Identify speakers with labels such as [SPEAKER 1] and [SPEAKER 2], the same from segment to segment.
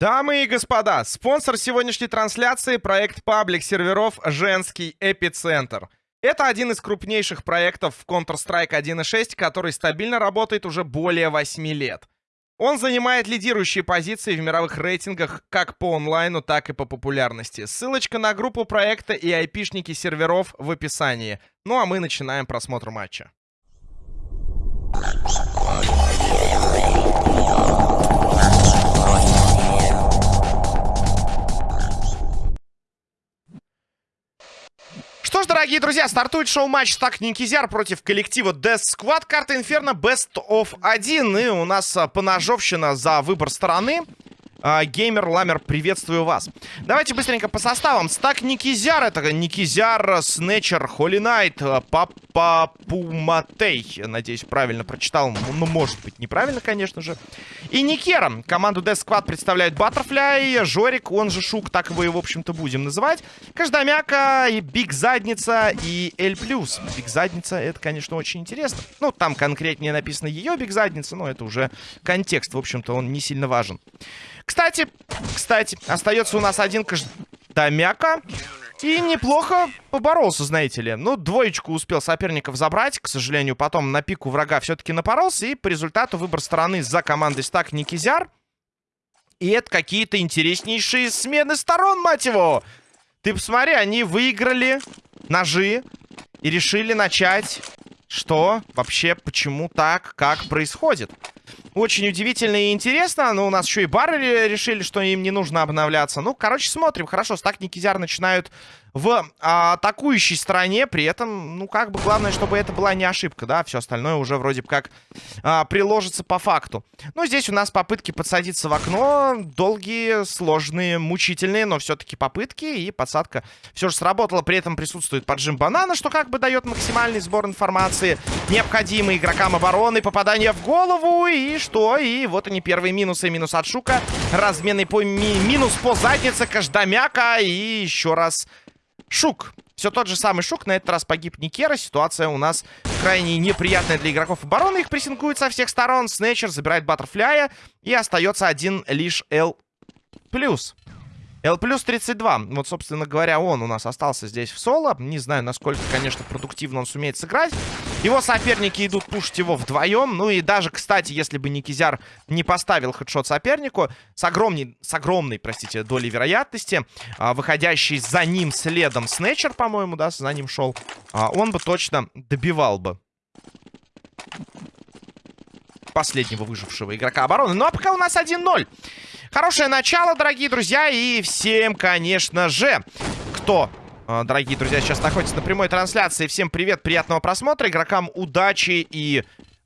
[SPEAKER 1] Дамы и господа, спонсор сегодняшней трансляции — проект паблик серверов «Женский эпицентр». Это один из крупнейших проектов в Counter-Strike 1.6, который стабильно работает уже более 8 лет. Он занимает лидирующие позиции в мировых рейтингах как по онлайну, так и по популярности. Ссылочка на группу проекта и айпишники серверов в описании. Ну а мы начинаем просмотр матча. Что ж, дорогие друзья, стартует шоу-матч так Никизяр против коллектива Death Squad. Карта Инферно Best of 1. И у нас а, поножовщина за выбор стороны. А, геймер Ламер, приветствую вас. Давайте быстренько по составам. Стак Никизяр. Это Никизяр, Снетчер, Холли Найт, а, Папа Пуматей. Надеюсь, правильно прочитал. Ну, может быть, неправильно, конечно же. И Никера. Команду Death Squad представляют Баттерфляй, Жорик, он же Шук. Так его и, в общем-то, будем называть. Каждомяка, и Биг Задница, и L+. Биг Задница, это, конечно, очень интересно. Ну, там конкретнее написано ее Биг Задница, но это уже контекст. В общем-то, он не сильно важен. Кстати, кстати, остается у нас один Каждомяка. И неплохо поборолся, знаете ли. Ну, двоечку успел соперников забрать. К сожалению, потом на пику врага все-таки напоролся. И по результату выбор стороны за командой стак Никизяр. И это какие-то интереснейшие смены сторон, мать его. Ты посмотри, они выиграли ножи и решили начать... Что вообще, почему так, как происходит? Очень удивительно и интересно. Но у нас еще и бары решили, что им не нужно обновляться. Ну, короче, смотрим. Хорошо, стак Никизяр начинают в а, атакующей стороне. При этом, ну, как бы главное, чтобы это была не ошибка, да. Все остальное уже вроде бы как а, приложится по факту. Ну, здесь у нас попытки подсадиться в окно. Долгие, сложные, мучительные, но все-таки попытки. И подсадка все же сработала. При этом присутствует поджим банана, что как бы дает максимальный сбор информации. Необходимый игрокам обороны. Попадание в голову. И что? И вот они первые минусы. Минус от Шука. Разменный по ми минус по заднице Каждомяка. И еще раз Шук. Все тот же самый Шук. На этот раз погиб Никера. Ситуация у нас крайне неприятная для игроков обороны. Их прессингуют со всех сторон. Снэчер забирает Баттерфляя. И остается один лишь L+. L плюс 32. Вот, собственно говоря, он у нас остался здесь в соло. Не знаю, насколько, конечно, продуктивно он сумеет сыграть. Его соперники идут пушить его вдвоем. Ну и даже, кстати, если бы Никизяр не поставил хедшот сопернику, с, огромней, с огромной, простите, долей вероятности, а, выходящий за ним следом Снэчер, по-моему, да, за ним шел, а, он бы точно добивал бы последнего выжившего игрока обороны. Ну а пока у нас 1-0. Хорошее начало, дорогие друзья. И всем, конечно же, кто а, дорогие друзья, сейчас находится на прямой трансляции. Всем привет, приятного просмотра. Игрокам удачи и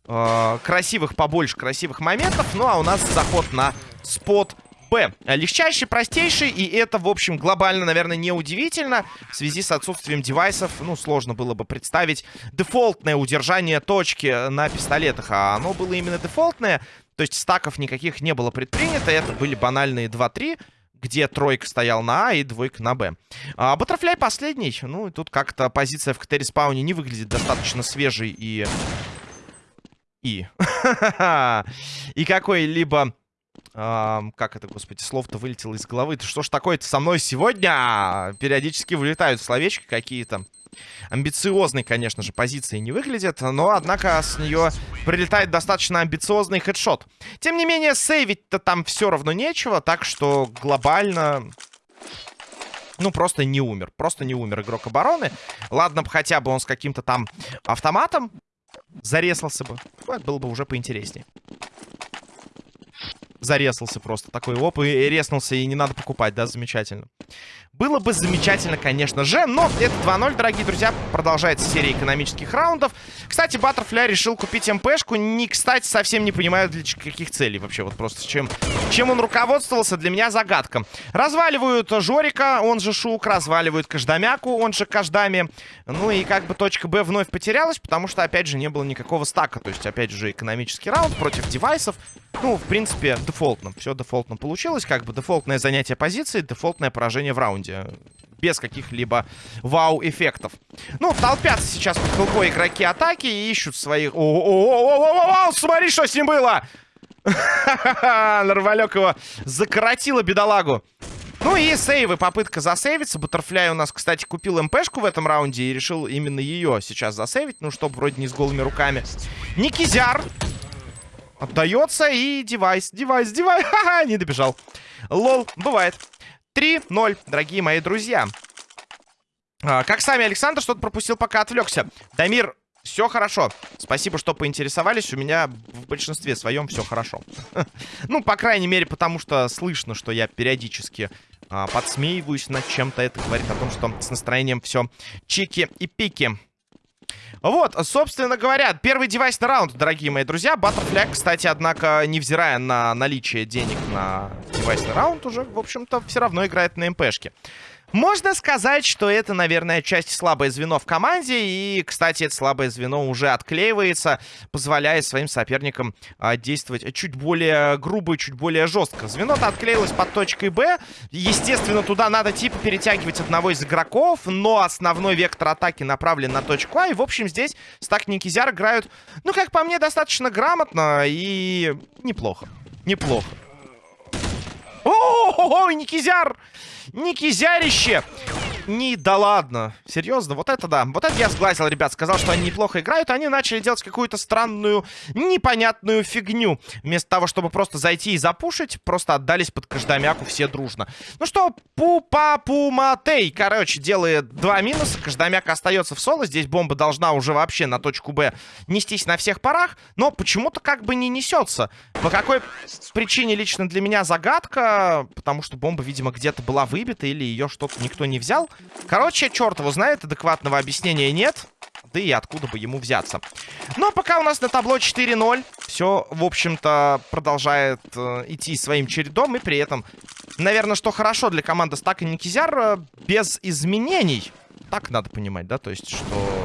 [SPEAKER 1] э, красивых побольше, красивых моментов. Ну, а у нас заход на спот Б. Легчайший, простейший, и это, в общем, глобально, наверное, не удивительно. В связи с отсутствием девайсов, ну, сложно было бы представить дефолтное удержание точки на пистолетах. А оно было именно дефолтное. То есть стаков никаких не было предпринято. Это были банальные 2-3 где тройка стоял на А и двойка на Б. А, Баттерфляй последний. Ну, и тут как-то позиция в КТ-респауне не выглядит достаточно свежей и... И... и какой-либо... А, как это, господи, слово-то вылетело из головы. Что ж такое-то со мной сегодня? Периодически вылетают словечки какие-то амбициозной, конечно же, позиции не выглядит, но, однако, с нее прилетает достаточно амбициозный хедшот. Тем не менее, сейвить-то там все равно нечего, так что глобально... Ну, просто не умер. Просто не умер игрок обороны. Ладно бы хотя бы он с каким-то там автоматом зарезался бы. Вот, было бы уже поинтереснее зарезался просто. Такой оп, и резнулся, и не надо покупать, да, замечательно. Было бы замечательно, конечно же, но это 2-0, дорогие друзья. Продолжается серия экономических раундов. Кстати, Баттерфляй решил купить МПшку. Не, кстати, совсем не понимаю, для каких целей вообще. Вот просто чем, чем он руководствовался, для меня загадка. Разваливают Жорика, он же Шук, разваливают Каждамяку, он же Каждами. Ну и как бы точка Б вновь потерялась, потому что, опять же, не было никакого стака. То есть, опять же, экономический раунд против девайсов. Ну, в принципе, дефолтно. Все дефолтно получилось. Как бы дефолтное занятие позиции, дефолтное поражение в раунде. Без каких-либо вау-эффектов. Ну, толпятся сейчас под хилкой игроки атаки и ищут своих... О, -о, -о, -о, -о, -о, -о, смотри, что с ним было! Нормалек его закоротила бедолагу. Ну и сейвы, попытка засейвиться. Баттерфляй у нас, кстати, купил МПшку в этом раунде и решил именно ее сейчас засейвить. Ну, чтобы вроде не с голыми руками. Никизяр отдается и девайс, девайс, девайс. Ха-ха, не добежал. Лол, бывает. 3-0, дорогие мои друзья. А, как сами Александр что-то пропустил, пока отвлекся. Дамир все хорошо. Спасибо, что поинтересовались. У меня в большинстве своем все хорошо. Ну, по крайней мере, потому что слышно, что я периодически а, подсмеиваюсь над чем-то. Это говорит о том, что с настроением все чики и пики. Вот, собственно говоря, первый девайсный раунд, дорогие мои друзья. Баттерфляг, кстати, однако, невзирая на наличие денег на девайсный раунд, уже, в общем-то, все равно играет на МПшке. Можно сказать, что это, наверное, часть слабое звено в команде. И, кстати, это слабое звено уже отклеивается, позволяя своим соперникам а, действовать чуть более грубо и чуть более жестко. Звено-то отклеилось под точкой Б. Естественно, туда надо типа перетягивать одного из игроков, но основной вектор атаки направлен на точку А. И, в общем, здесь Стак Никизяр играют, ну, как по мне, достаточно грамотно и неплохо. Неплохо. О, Никизяр! Никизярище! Не, да ладно. Серьезно, вот это да. Вот это я сглазил, ребят. Сказал, что они неплохо играют. Они начали делать какую-то странную, непонятную фигню. Вместо того, чтобы просто зайти и запушить, просто отдались под Каждамяку все дружно. Ну что, Пупа-Пуматей, короче, делает два минуса. Каждамяк остается в соло. Здесь бомба должна уже вообще на точку Б нестись на всех парах. Но почему-то как бы не несется. По какой причине лично для меня загадка. Потому что бомба, видимо, где-то была выбита или ее что-то никто не взял. Короче, черт его знает, адекватного объяснения нет. Да и откуда бы ему взяться. Но пока у нас на табло 4-0. Все, в общем-то, продолжает э, идти своим чередом. И при этом, наверное, что хорошо для команды Стак и Никизяр, э, без изменений. Так надо понимать, да? То есть, что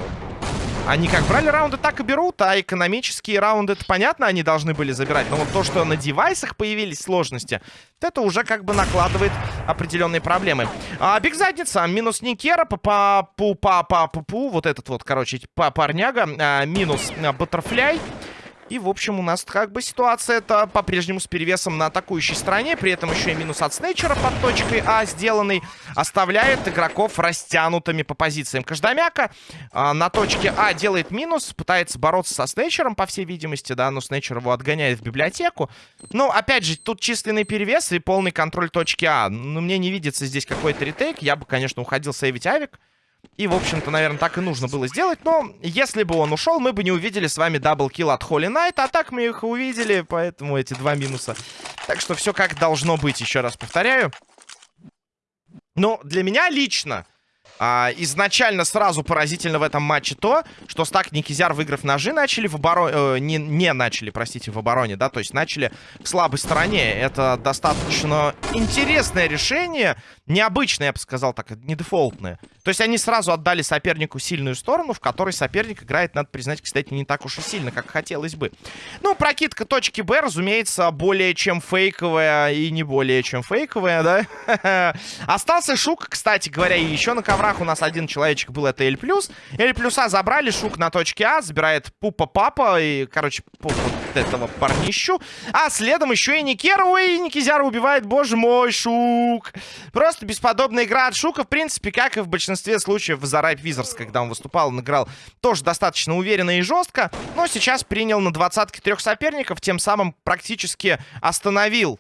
[SPEAKER 1] они как брали раунды, так и берут, а экономические раунды, это понятно, они должны были забирать. Но вот то, что на девайсах появились сложности, это уже как бы накладывает определенные проблемы. А, биг задница, минус Никера, па пу па па пу пу вот этот вот, короче, па парняга, а, минус а, Баттерфляй. И, в общем, у нас как бы ситуация это по-прежнему с перевесом на атакующей стороне. При этом еще и минус от Снейчера под точкой А сделанный. Оставляет игроков растянутыми по позициям. Каждомяка а, на точке А делает минус. Пытается бороться со Снейчером, по всей видимости, да. Но Снейчер его отгоняет в библиотеку. Но, опять же, тут численный перевес и полный контроль точки А. Но мне не видится здесь какой-то retake. Я бы, конечно, уходил сейвить авик. И, в общем-то, наверное, так и нужно было сделать. Но если бы он ушел, мы бы не увидели с вами double kill от Холли Найт. А так мы их увидели, поэтому эти два минуса. Так что все как должно быть, еще раз повторяю. Но для меня лично а, изначально сразу поразительно в этом матче то, что Стак Никизяр, выиграв ножи, начали в обороне... Э, не, не начали, простите, в обороне, да, то есть начали в слабой стороне. Это достаточно интересное решение, необычное, я бы сказал так, не дефолтное. То есть они сразу отдали сопернику сильную сторону, в которой соперник играет, надо признать, кстати, не так уж и сильно, как хотелось бы. Ну, прокидка точки Б, разумеется, более чем фейковая и не более чем фейковая, да? Остался Шук, кстати говоря, и еще на коврах у нас один человечек был, это L+. L плюса забрали, Шук на точке А, забирает Пупа Папа и, короче, вот этого парнищу. А следом еще и Никеру, и Никизяра убивает, боже мой, Шук. Просто бесподобная игра от Шука, в принципе, как и в большинстве случаев в Ripe Wizards, когда он выступал, он играл тоже достаточно уверенно и жестко, но сейчас принял на двадцатке трех соперников, тем самым практически остановил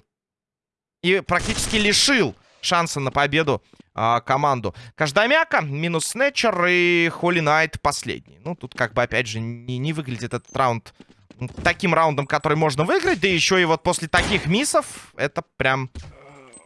[SPEAKER 1] и практически лишил шанса на победу а, команду. Каждомяка, минус Снетчер и Холли Найт последний. Ну, тут как бы, опять же, не, не выглядит этот раунд таким раундом, который можно выиграть. Да еще и вот после таких миссов это прям...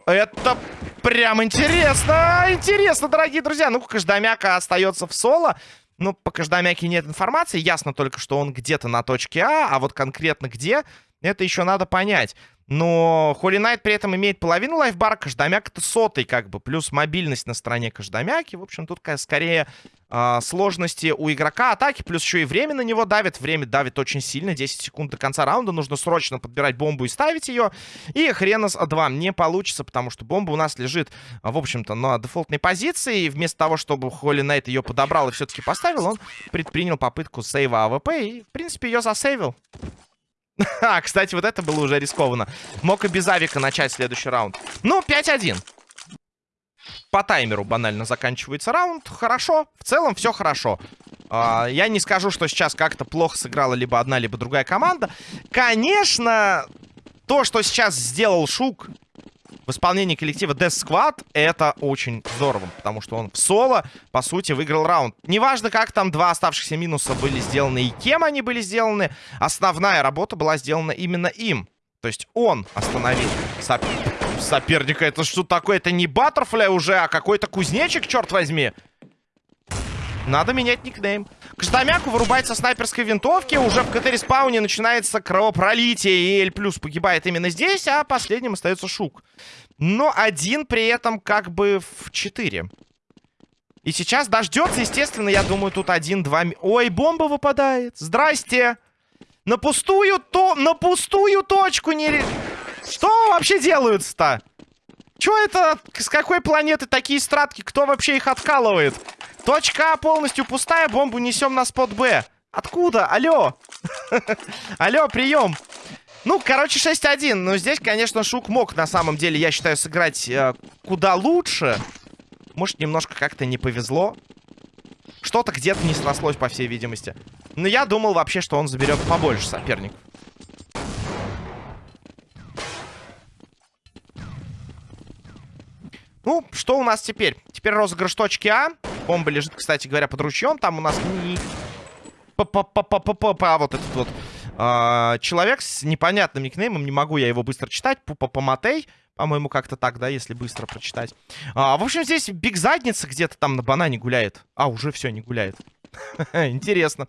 [SPEAKER 1] Это прям интересно! Интересно, дорогие друзья! Ну, Каждомяка остается в соло. Ну, по Каждомяке нет информации. Ясно только, что он где-то на точке А, а вот конкретно где, это еще надо понять. Но Холли Найт при этом имеет половину лайфбара, Каждомяк это сотый, как бы, плюс мобильность на стороне Каждомяки. В общем, тут скорее э, сложности у игрока атаки, плюс еще и время на него давит. Время давит очень сильно, 10 секунд до конца раунда. Нужно срочно подбирать бомбу и ставить ее. И хрена с 2 не получится, потому что бомба у нас лежит, в общем-то, на дефолтной позиции. И вместо того, чтобы Холли Найт ее подобрал и все-таки поставил, он предпринял попытку сейва АВП и, в принципе, ее засейвил. А, кстати, вот это было уже рискованно. Мог и без авика начать следующий раунд. Ну, 5-1. По таймеру банально заканчивается раунд. Хорошо. В целом все хорошо. А, я не скажу, что сейчас как-то плохо сыграла либо одна, либо другая команда. Конечно, то, что сейчас сделал Шук в исполнении коллектива Death Squad, это очень здорово, потому что он в соло, по сути, выиграл раунд. Неважно, как там два оставшихся минуса были сделаны и кем они были сделаны, основная работа была сделана именно им. То есть он остановил сопер... соперника. Это что такое? Это не Баттерфляй уже, а какой-то кузнечик, черт возьми. Надо менять никнейм. К Ждамяку вырубается снайперской винтовки. Уже в КТ-респауне начинается кровопролитие. И Эль Плюс погибает именно здесь, а последним остается Шук. Но один при этом как бы в 4. И сейчас дождется, естественно, я думаю, тут один-два... Ой, бомба выпадает. Здрасте. На пустую то... На пустую точку не... Что вообще делают-то? Чё это? С какой планеты такие стратки? Кто вообще их откалывает? Точка А полностью пустая, бомбу несем на спот Б. Откуда? Алло. Алло, прием. Ну, короче, 6-1. Но здесь, конечно, Шук мог, на самом деле, я считаю, сыграть э, куда лучше. Может, немножко как-то не повезло. Что-то где-то не срослось, по всей видимости. Но я думал вообще, что он заберет побольше соперников. Ну, что у нас теперь? Теперь розыгрыш точки А. Бомба лежит, кстати говоря, под ручьем. Там у нас не... Па-па-па-па-па-па, вот этот вот а, человек с непонятным никнеймом. Не могу я его быстро читать. Пупа-поматей. По-моему, как-то так, да, если быстро прочитать. А, в общем, здесь биг задница где-то там на банане гуляет. А, уже все, не гуляет. Интересно.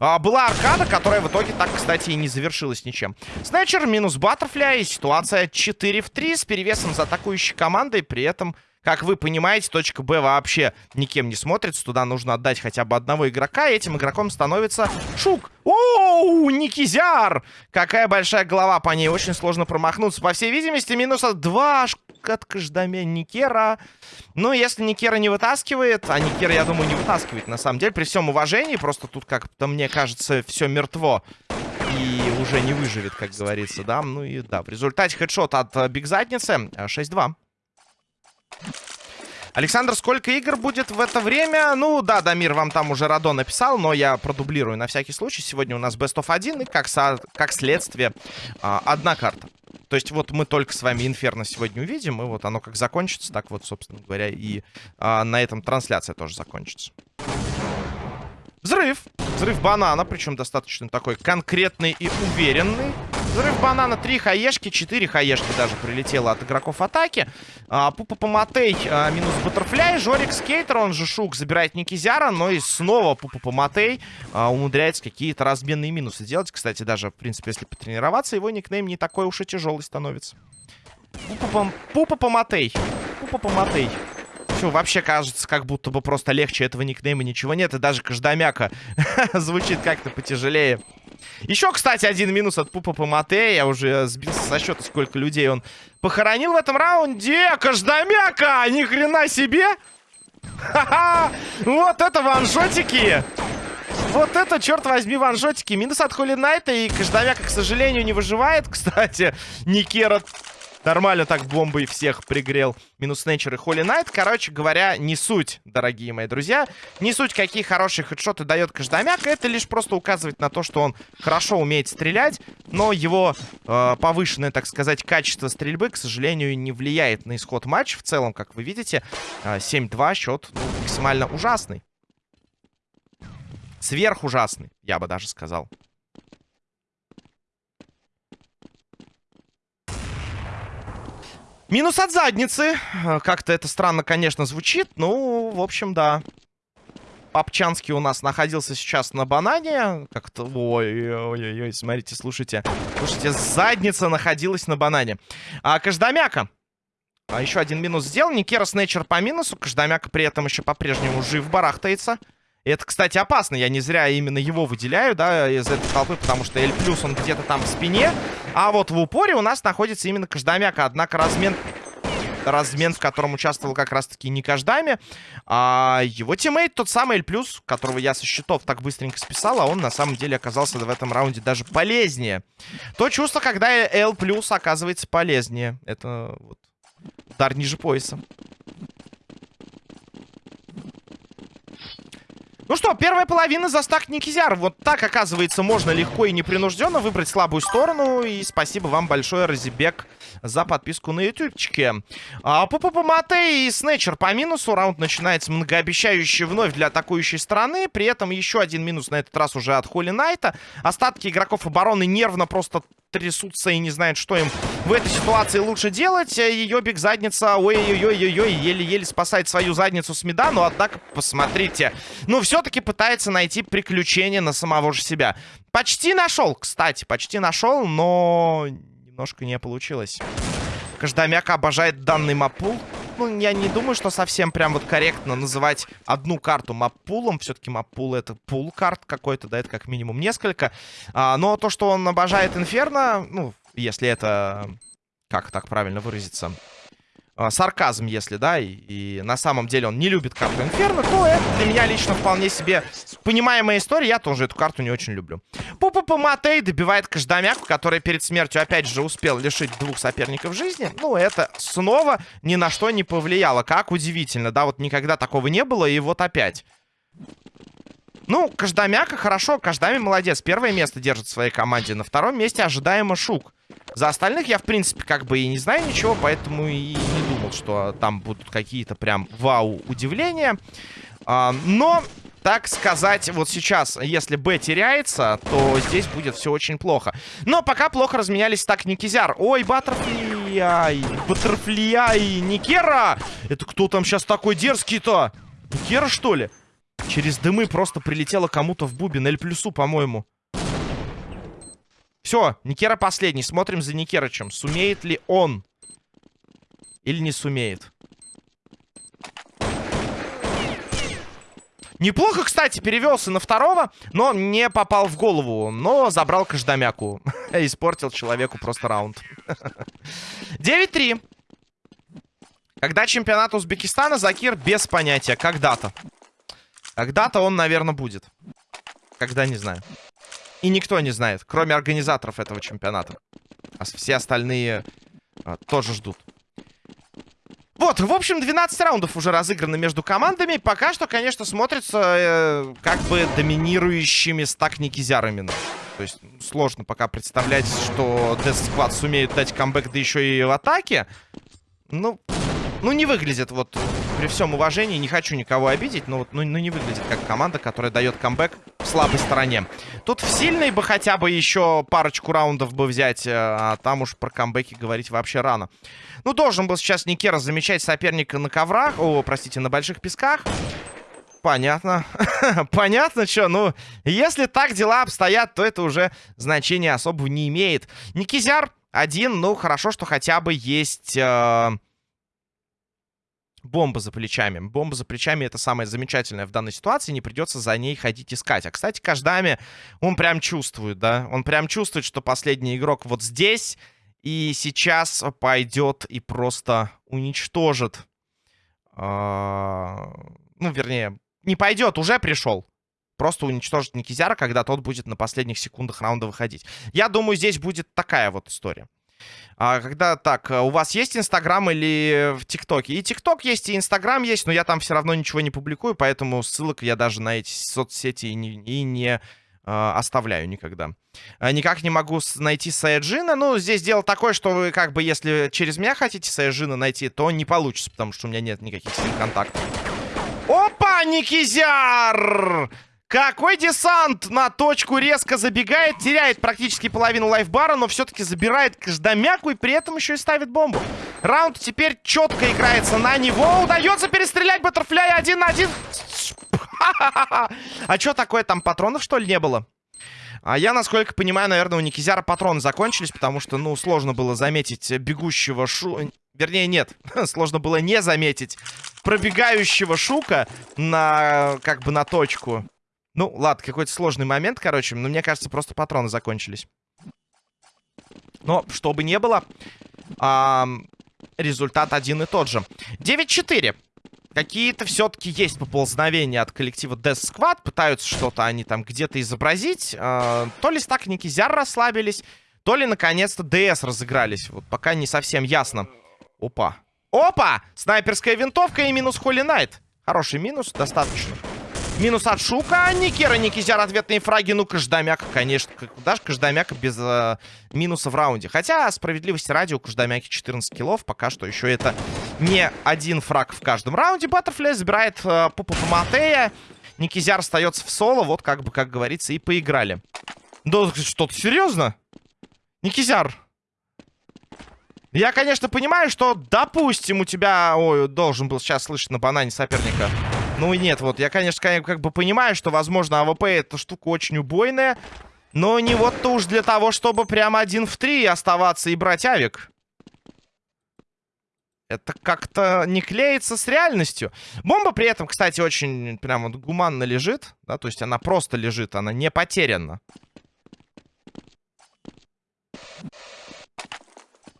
[SPEAKER 1] А, была аркада, которая в итоге так, кстати, и не завершилась ничем. Снайчер минус Баттерфляй. Ситуация 4 в 3 с перевесом за атакующей командой. При этом как вы понимаете, точка Б вообще никем не смотрится. Туда нужно отдать хотя бы одного игрока. И этим игроком становится Шук. Оу, Никизяр! Какая большая голова по ней. Очень сложно промахнуться. По всей видимости, минус 2 от Каждамя Никера. Ну, если Никера не вытаскивает, а Никера, я думаю, не вытаскивает, на самом деле, при всем уважении, просто тут как-то, мне кажется, все мертво и уже не выживет, как говорится, да. Ну и да, в результате хедшот от э, Биг Задницы 6-2. Александр, сколько игр будет в это время? Ну, да, Дамир вам там уже Радо написал, но я продублирую на всякий случай. Сегодня у нас Best of 1 и, как, со... как следствие, а, одна карта. То есть вот мы только с вами Инферно сегодня увидим, и вот оно как закончится, так вот, собственно говоря, и а, на этом трансляция тоже закончится. Взрыв. Взрыв банана, причем достаточно такой конкретный и уверенный. Взрыв банана, 3 хаешки, 4 хаешки даже прилетело от игроков атаки. А, Пупа Поматей а, минус Баттерфляй. Жорик Скейтер, он же Шук, забирает Никизяра. Но и снова Пупа Поматей а, умудряется какие-то разменные минусы делать. Кстати, даже, в принципе, если потренироваться, его никнейм не такой уж и тяжелый становится. Пупа Поматей. Пупа Поматей. Все, вообще кажется, как будто бы просто легче этого никнейма ничего нет. И даже Каждамяка звучит как-то потяжелее. Еще, кстати, один минус от Пупа Помате. Я уже сбился со счета, сколько людей он похоронил в этом раунде. Каждомяка! Ни хрена себе! Ха-ха! Вот это ваншотики! Вот это, черт возьми, ваншотики. Минус от Холли Найта. И Каждомяка, к сожалению, не выживает. Кстати, Никера Нормально так бомбой всех пригрел. Минус Нейчер и Холли Найт. Короче говоря, не суть, дорогие мои друзья. Не суть, какие хорошие хедшоты дает Каждомяк. Это лишь просто указывает на то, что он хорошо умеет стрелять. Но его э, повышенное, так сказать, качество стрельбы, к сожалению, не влияет на исход матча. В целом, как вы видите, э, 7-2 счет ну, максимально ужасный. Сверхужасный, я бы даже сказал. Минус от задницы. Э, как-то это странно, конечно, звучит. Ну, в общем, да. Папчанский у нас находился сейчас на банане. Как-то... Ой-ой-ой, смотрите, слушайте. Слушайте, задница находилась на банане. А Каждомяка. А еще один минус сделал. Никера Снэчер по минусу. Каждомяка при этом еще по-прежнему жив барахтается. Это, кстати, опасно. Я не зря именно его выделяю, да, из этой толпы, потому что L+, он где-то там в спине. А вот в упоре у нас находится именно Каждомяка. Однако размен... размен, в котором участвовал как раз-таки не Каждомяка, а его тиммейт, тот самый Плюс, которого я со счетов так быстренько списал, а он на самом деле оказался в этом раунде даже полезнее. То чувство, когда L оказывается полезнее. Это вот удар ниже пояса. Ну что, первая половина за стак Никизяр. Вот так, оказывается, можно легко и непринужденно выбрать слабую сторону. И спасибо вам большое, Разибек, за подписку на ютубчике. А, Пупа Мате и Снэчер по минусу. Раунд начинается многообещающий вновь для атакующей стороны. При этом еще один минус на этот раз уже от Холли Найта. Остатки игроков обороны нервно просто трясутся и не знают, что им в этой ситуации лучше делать. Ее биг задница, ой-ой-ой-ой-ой, еле-еле спасает свою задницу с меда. Но, однако, посмотрите, ну, все-таки пытается найти приключения на самого же себя. Почти нашел, кстати, почти нашел, но немножко не получилось. Каждомяк обожает данный маппул. Ну, я не думаю, что совсем прям вот корректно называть одну карту маппулом. Все-таки маппул это пул карт какой-то, да, это как минимум несколько. А, но то, что он обожает Инферно, ну, если это... Как так правильно выразиться? А, сарказм, если, да, и, и на самом деле он не любит карту Инферно, то это для меня лично вполне себе понимаемая история. Я тоже эту карту не очень люблю. Пупа Матей добивает Каждомяку, который перед смертью опять же успел лишить двух соперников жизни. Ну, это снова ни на что не повлияло. Как удивительно, да, вот никогда такого не было, и вот опять. Ну, Каждомяка хорошо, Каждами молодец. Первое место держит в своей команде. На втором месте ожидаемо Шук. За остальных я, в принципе, как бы и не знаю ничего, поэтому и не думал, что там будут какие-то прям вау-удивления. А, но, так сказать, вот сейчас, если Б теряется, то здесь будет все очень плохо. Но пока плохо разменялись так Никизяр. Ой, Баттерфляй, Баттерфляй, Никера! Это кто там сейчас такой дерзкий-то? Никера, что ли? Через дымы просто прилетело кому-то в бубен. Эль плюсу, по-моему. Все, Никера последний. Смотрим за Никерычем. Сумеет ли он? Или не сумеет? Неплохо, кстати, перевелся на второго, но не попал в голову. Но забрал Каждомяку. Испортил человеку просто раунд. 9-3. Когда чемпионат Узбекистана, Закир без понятия. Когда-то. Когда-то он, наверное, будет. Когда, не знаю. И никто не знает, кроме организаторов этого чемпионата. А все остальные а, тоже ждут. Вот, в общем, 12 раундов уже разыграны между командами. Пока что, конечно, смотрится э, как бы доминирующими стак Никизярами. То есть сложно пока представлять, что Death Squad сумеют дать камбэк, да еще и в атаке. Ну, ну, не выглядит вот при всем уважении, не хочу никого обидеть, но вот ну, ну не выглядит как команда, которая дает камбэк в слабой стороне. Тут в сильной бы хотя бы еще парочку раундов бы взять, э, а там уж про камбэки говорить вообще рано. Ну, должен был сейчас Никера замечать соперника на коврах, о, простите, на больших песках. Понятно. Понятно, что, ну, если так дела обстоят, то это уже значения особого не имеет. Никизяр один, ну, хорошо, что хотя бы есть... Э бомба за плечами. Бомба за плечами это самое замечательное в данной ситуации. Не придется за ней ходить искать. А, кстати, Каждами, он прям чувствует, да? Он прям чувствует, что последний игрок вот здесь. И сейчас пойдет и просто уничтожит. А, ну, вернее, не пойдет, уже пришел. Просто уничтожит Никизяра, когда тот будет на последних секундах раунда выходить. Я думаю, здесь будет такая вот история. А, когда так, э, у вас есть Инстаграм или в ТикТоке? И ТикТок есть, и Инстаграм есть, но я там все равно ничего не публикую, поэтому ссылок я даже на эти соцсети и не, и не э, оставляю никогда. Никак не могу найти Саяджина. Ну, здесь дело такое, что вы как бы, если через меня хотите Саяджина найти, то не получится, потому что у меня нет никаких с ним контактов. Опа, Никизяр! Какой десант на точку резко забегает, теряет практически половину лайфбара, но все-таки забирает каждомяку и при этом еще и ставит бомбу. Раунд теперь четко играется на него. Удается перестрелять Баттерфляя один на один. А что такое, там патронов что ли не было? А я, насколько понимаю, наверное, у Никизяра патроны закончились, потому что, ну, сложно было заметить бегущего шу... Вернее, нет, сложно было не заметить пробегающего шука на, как бы, на точку. Ну, ладно, какой-то сложный момент, короче. Но мне кажется, просто патроны закончились. Но, что бы не было... А, результат один и тот же. 9-4. Какие-то все-таки есть поползновения от коллектива Death Squad. Пытаются что-то они там где-то изобразить. Э, то ли стак Никизяр расслабились, то ли наконец-то ДС разыгрались. Вот пока не совсем ясно. Опа. Опа! Снайперская винтовка и минус Холли Найт. Хороший минус, достаточно. Минус от Шука. Никера, Никизяр, ответные фраги. Ну, Каждамяка, конечно. Даже Каждамяка без э, минуса в раунде. Хотя, справедливости ради, у Каждамяки 14 киллов. Пока что еще это не один фраг в каждом раунде. Баттерфляй забирает э, Пупа Матея. Никизяр остается в соло. Вот, как бы, как говорится, и поиграли. Да что-то серьезно? Никизяр, я, конечно, понимаю, что, допустим, у тебя... Ой, должен был сейчас слышать на банане соперника. Ну нет, вот я, конечно, как бы понимаю, что, возможно, АВП эта штука очень убойная. Но не вот-то уж для того, чтобы прямо один в три оставаться и брать авик. Это как-то не клеится с реальностью. Бомба при этом, кстати, очень прям вот гуманно лежит. Да, то есть она просто лежит, она не потеряна.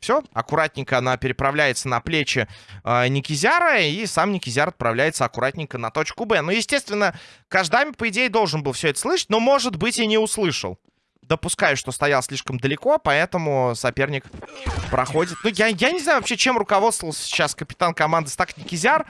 [SPEAKER 1] Все, аккуратненько она переправляется на плечи э, Никизяра, и сам Никизяр отправляется аккуратненько на точку Б. Ну, естественно, Каждами, по идее, должен был все это слышать, но, может быть, и не услышал. Допускаю, что стоял слишком далеко, поэтому соперник проходит. Ну, я, я не знаю вообще, чем руководствовался сейчас капитан команды Стак Никизяр.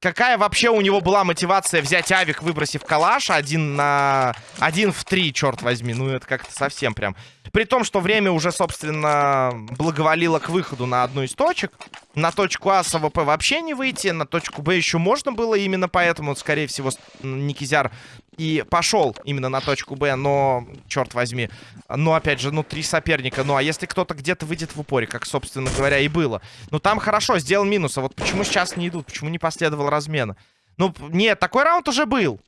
[SPEAKER 1] Какая вообще у него была мотивация взять авик, выбросив калаш один на... Один в три, черт возьми. Ну, это как-то совсем прям... При том, что время уже, собственно, благоволило к выходу на одну из точек. На точку А с АВП вообще не выйти. На точку Б еще можно было. Именно поэтому, скорее всего, Никизяр и пошел именно на точку Б. Но, черт возьми, ну, опять же, ну, три соперника. Ну, а если кто-то где-то выйдет в упоре, как, собственно говоря, и было. Ну, там хорошо, сделал минус. А вот почему сейчас не идут? Почему не последовал размена? Ну, нет, такой раунд уже был.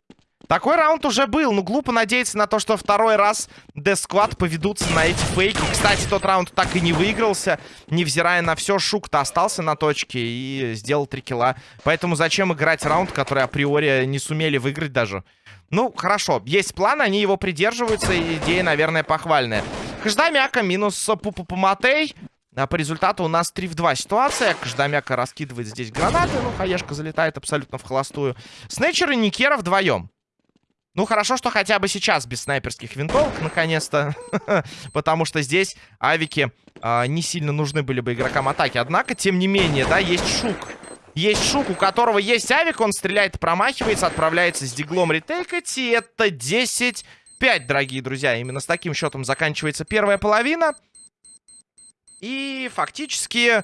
[SPEAKER 1] Такой раунд уже был. Ну, глупо надеяться на то, что второй раз Squad поведутся на эти фейки. Кстати, тот раунд так и не выигрался. Невзирая на все, Шук-то остался на точке и сделал три килла. Поэтому зачем играть раунд, который априори не сумели выиграть даже? Ну, хорошо. Есть план, они его придерживаются. И идея, наверное, похвальная. Каждамяка минус Пупу Матей. А по результату у нас 3 в 2 ситуация. Каждамяка раскидывает здесь гранаты. Ну, Хаешка залетает абсолютно в холостую. Снэчер и Никера вдвоем. Ну, хорошо, что хотя бы сейчас без снайперских винтовок, наконец-то. Потому что здесь авики э, не сильно нужны были бы игрокам атаки. Однако, тем не менее, да, есть Шук. Есть Шук, у которого есть авик, он стреляет, промахивается, отправляется с диглом ретейкать. И это 10-5, дорогие друзья. Именно с таким счетом заканчивается первая половина. И фактически,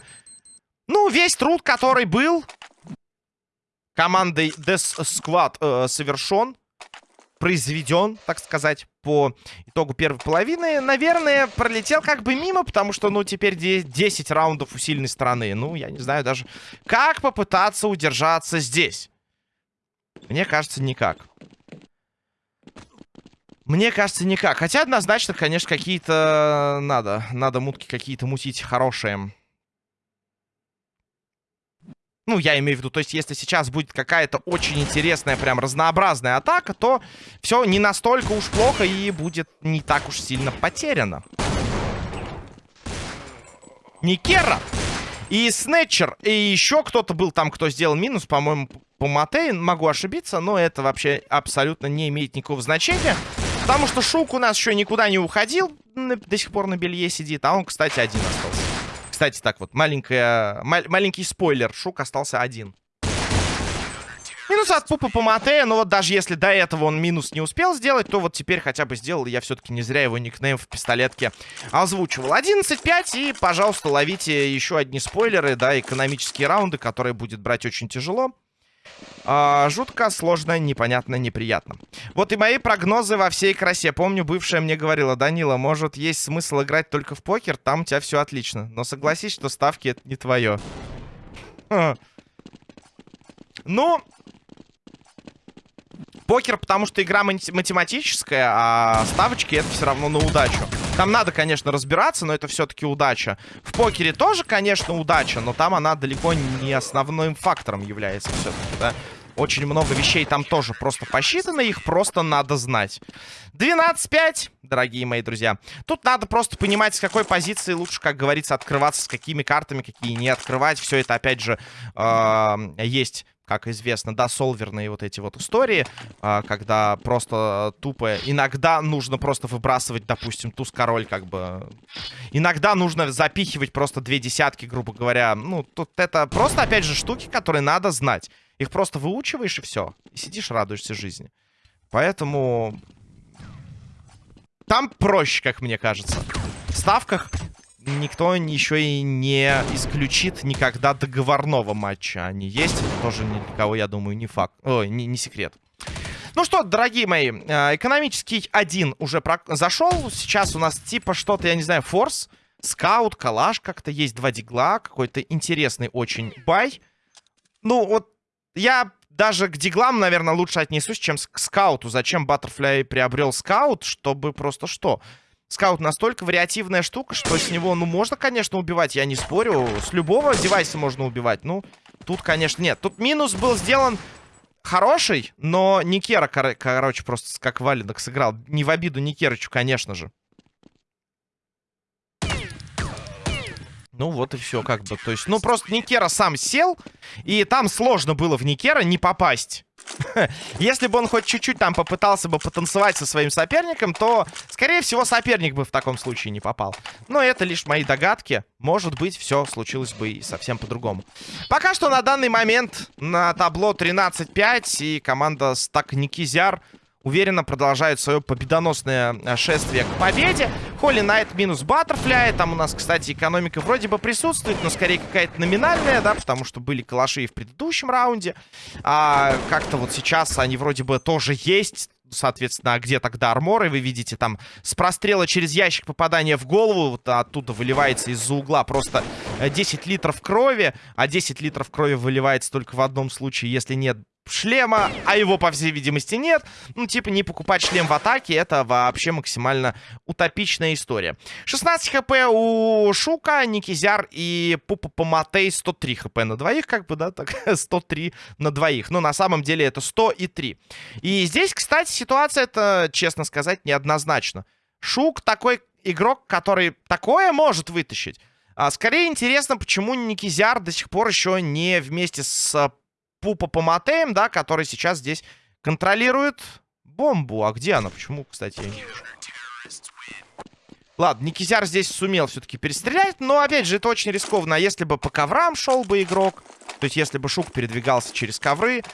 [SPEAKER 1] ну, весь труд, который был командой Death Squad э, совершен произведен, так сказать, по итогу первой половины, наверное, пролетел как бы мимо, потому что, ну, теперь 10 раундов у сильной стороны. Ну, я не знаю даже, как попытаться удержаться здесь. Мне кажется, никак. Мне кажется, никак. Хотя однозначно, конечно, какие-то надо. Надо мутки какие-то мутить хорошие. Ну, я имею в виду, то есть, если сейчас будет какая-то очень интересная, прям разнообразная атака, то все не настолько уж плохо и будет не так уж сильно потеряно. Никера и Снетчер, и еще кто-то был там, кто сделал минус, по-моему, по Матей, могу ошибиться, но это вообще абсолютно не имеет никакого значения. Потому что Шук у нас еще никуда не уходил, до сих пор на белье сидит, а он, кстати, один остался. Кстати, так вот, маленькая, ма маленький спойлер. Шук остался один. Минус от Пупа по Матея, но вот даже если до этого он минус не успел сделать, то вот теперь хотя бы сделал. Я все-таки не зря его никнейм в пистолетке озвучивал. 11-5 и, пожалуйста, ловите еще одни спойлеры, да, экономические раунды, которые будет брать очень тяжело. А, жутко, сложно, непонятно, неприятно. Вот и мои прогнозы во всей красе. Помню, бывшая мне говорила, Данила, может, есть смысл играть только в покер, там у тебя все отлично. Но согласись, что ставки это не твое. Ну, покер, потому что игра математическая, а ставочки это все равно на удачу. Там надо, конечно, разбираться, но это все-таки удача. В покере тоже, конечно, удача, но там она далеко не основным фактором является все-таки, да. Очень много вещей там тоже просто посчитано, их просто надо знать. 12-5, дорогие мои друзья. Тут надо просто понимать, с какой позиции лучше, как говорится, открываться, с какими картами, какие не открывать. Все это, опять же, э, есть как известно, да, солверные вот эти вот истории, а, когда просто тупо... Иногда нужно просто выбрасывать, допустим, туз-король, как бы... Иногда нужно запихивать просто две десятки, грубо говоря. Ну, тут это просто, опять же, штуки, которые надо знать. Их просто выучиваешь и все. И сидишь, радуешься жизни. Поэтому... Там проще, как мне кажется. В ставках никто еще и не исключит никогда договорного матча. Они есть, тоже ни для кого, я думаю, не факт. Ой, не, не секрет. Ну что, дорогие мои, э, экономический один уже про... зашел. Сейчас у нас типа что-то, я не знаю, форс, скаут, калаш как-то. Есть два дигла, какой-то интересный очень бай. Ну вот я даже к диглам, наверное, лучше отнесусь, чем к скауту. Зачем Баттерфляй приобрел скаут? Чтобы просто что? Скаут настолько вариативная штука, что с него, ну, можно, конечно, убивать, я не спорю. С любого девайса можно убивать. Ну, тут, конечно, нет. Тут минус был сделан хороший, но Никера, кор короче, просто как валенок сыграл. Не в обиду Никерычу, конечно же. Ну вот и все, как бы. То есть, ну просто Никера сам сел, и там сложно было в Никера не попасть. Если бы он хоть чуть-чуть там попытался бы потанцевать со своим соперником, то, скорее всего, соперник бы в таком случае не попал. Но это лишь мои догадки. Может быть, все случилось бы и совсем по-другому. Пока что на данный момент на табло 13-5, и команда Стак Никизяр уверенно продолжает свое победоносное э, шествие к победе. Холли Найт минус Баттерфляй. Там у нас, кстати, экономика вроде бы присутствует, но скорее какая-то номинальная, да, потому что были калаши и в предыдущем раунде. А как-то вот сейчас они вроде бы тоже есть. Соответственно, а где тогда арморы? Вы видите, там с прострела через ящик попадания в голову, вот оттуда выливается из-за угла просто 10 литров крови, а 10 литров крови выливается только в одном случае, если нет шлема, а его, по всей видимости, нет. Ну, типа, не покупать шлем в атаке, это вообще максимально утопичная история. 16 хп у Шука, Никизяр и Пупа Поматей 103 хп на двоих, как бы, да, так, 103 на двоих. Но на самом деле это 100 и 3. И здесь, кстати, ситуация, это, честно сказать, неоднозначно. Шук такой игрок, который такое может вытащить. А, скорее интересно, почему Никизяр до сих пор еще не вместе с Пупа Поматеем, да, который сейчас здесь контролирует бомбу. А где она? Почему, кстати, я не вижу. Ладно, Никизяр здесь сумел все-таки перестрелять, но, опять же, это очень рискованно. А если бы по коврам шел бы игрок, то есть если бы Шук передвигался через ковры,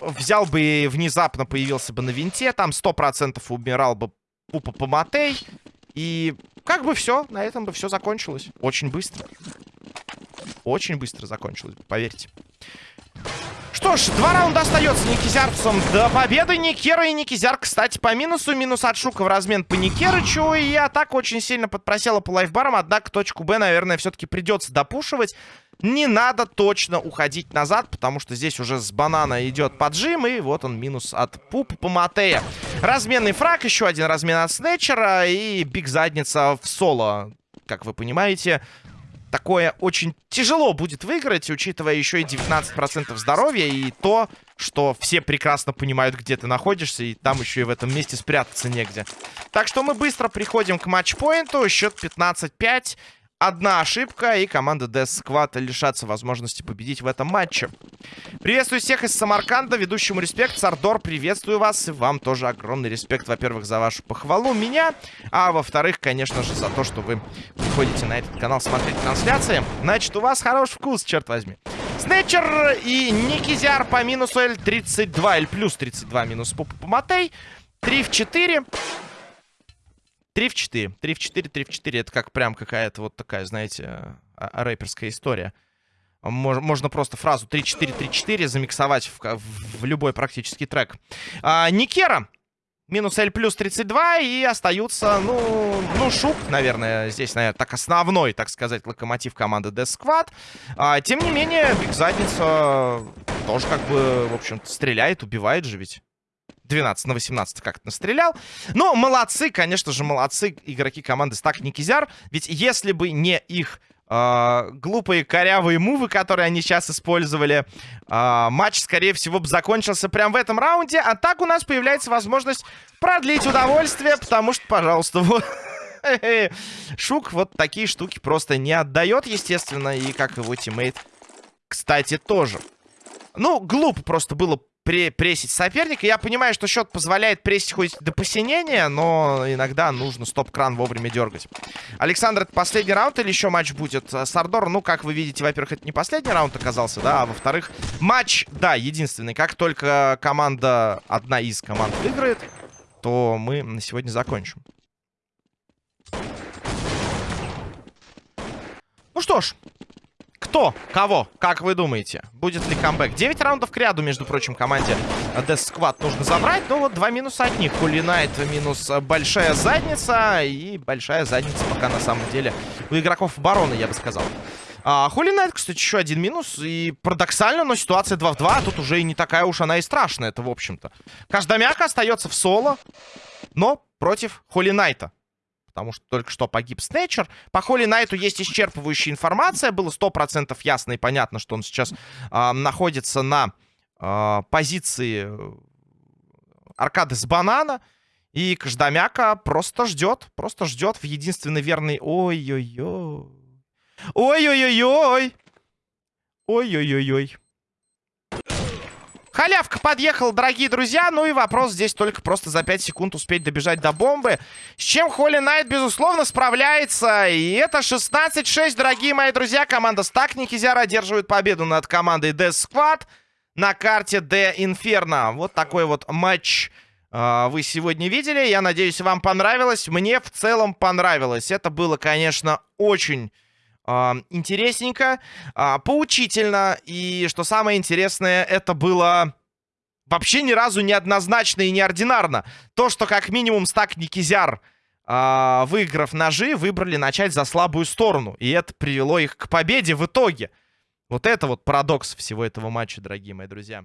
[SPEAKER 1] взял бы и внезапно появился бы на винте, там 100% умирал бы Пупа Поматей, и как бы все, на этом бы все закончилось. Очень быстро. Очень быстро закончилось, поверьте. Что ж, два раунда остается Никизярцам до победы. Никера и Никизяр, кстати, по минусу. Минус от Шука в размен по Никерычу. И атака очень сильно подпросела по лайфбарам. Однако точку Б, наверное, все-таки придется допушивать. Не надо точно уходить назад, потому что здесь уже с банана идет поджим. И вот он, минус от Пупа по Матея. Разменный фраг, еще один размен от Снетчера. И биг задница в соло. Как вы понимаете, такое очень тяжело будет выиграть, учитывая еще и 19% здоровья и то, что все прекрасно понимают, где ты находишься, и там еще и в этом месте спрятаться негде. Так что мы быстро приходим к матчпоинту. Счет 15-5. Одна ошибка, и команда Death Squad лишатся возможности победить в этом матче. Приветствую всех из Самарканда, ведущему респект. Сардор, приветствую вас, и вам тоже огромный респект, во-первых, за вашу похвалу меня, а во-вторых, конечно же, за то, что вы приходите на этот канал смотреть трансляции. Значит, у вас хороший вкус, черт возьми. Снетчер и Никизяр по минусу L32, L плюс 32 минус Пупа Поматей. 3 в 4. 3 в 4. 3 в 4, 3 в 4. Это как прям какая-то вот такая, знаете, а, а, рэперская история. Мож, можно просто фразу 3-4, 3-4 замиксовать в, в любой практически трек. А, Никера. Минус L плюс 32. И остаются, ну, ну, Шук, наверное, здесь, наверное, так основной, так сказать, локомотив команды Death Squad. А, тем не менее, Биг Задница тоже как бы, в общем стреляет, убивает же ведь. 12 на 18 как-то настрелял. Но молодцы, конечно же, молодцы игроки команды Стак Никизяр. Ведь если бы не их э, глупые корявые мувы, которые они сейчас использовали, э, матч, скорее всего, бы закончился прямо в этом раунде. А так у нас появляется возможность продлить удовольствие, потому что, пожалуйста, вот... Шук вот такие штуки просто не отдает, естественно, и как его тиммейт, кстати, тоже. Ну, глупо просто было пре прессить соперника. Я понимаю, что счет позволяет прессить хоть до посинения, но иногда нужно стоп-кран вовремя дергать. Александр, это последний раунд или еще матч будет? Э, Сардор, ну, как вы видите, во-первых, это не последний раунд оказался, да, а во-вторых, матч, да, единственный. Как только команда, одна из команд выиграет, то мы на сегодня закончим. Ну что ж, кто? Кого? Как вы думаете? Будет ли камбэк? 9 раундов к ряду, между прочим, команде Death Squad нужно забрать. Ну вот два минуса от них. Кулинайт минус большая задница. И большая задница пока на самом деле у игроков обороны, я бы сказал. А, Холинайт, кстати, еще один минус. И парадоксально, но ситуация 2 в 2. Тут уже и не такая уж она и страшная, это в общем-то. Каждомяка остается в соло, но против Холинайта потому что только что погиб Снэчер. По Холли Найту есть исчерпывающая информация. Было 100% ясно и понятно, что он сейчас э, находится на э, позиции аркады с банана. И Каждомяка просто ждет, просто ждет в единственный верный... Ой-ой-ой. Ой-ой-ой-ой. Ой-ой-ой-ой. Халявка подъехал, дорогие друзья. Ну и вопрос здесь только просто за 5 секунд успеть добежать до бомбы. С чем Холли Найт, безусловно, справляется. И это 16-6, дорогие мои друзья. Команда Стак Никизяра одерживает победу над командой Death Squad на карте The Inferno. Вот такой вот матч э, вы сегодня видели. Я надеюсь, вам понравилось. Мне в целом понравилось. Это было, конечно, очень интересненько, а, поучительно. И что самое интересное, это было вообще ни разу не однозначно и неординарно. То, что как минимум стак Никизяр, а, выиграв ножи, выбрали начать за слабую сторону. И это привело их к победе в итоге. Вот это вот парадокс всего этого матча, дорогие мои друзья.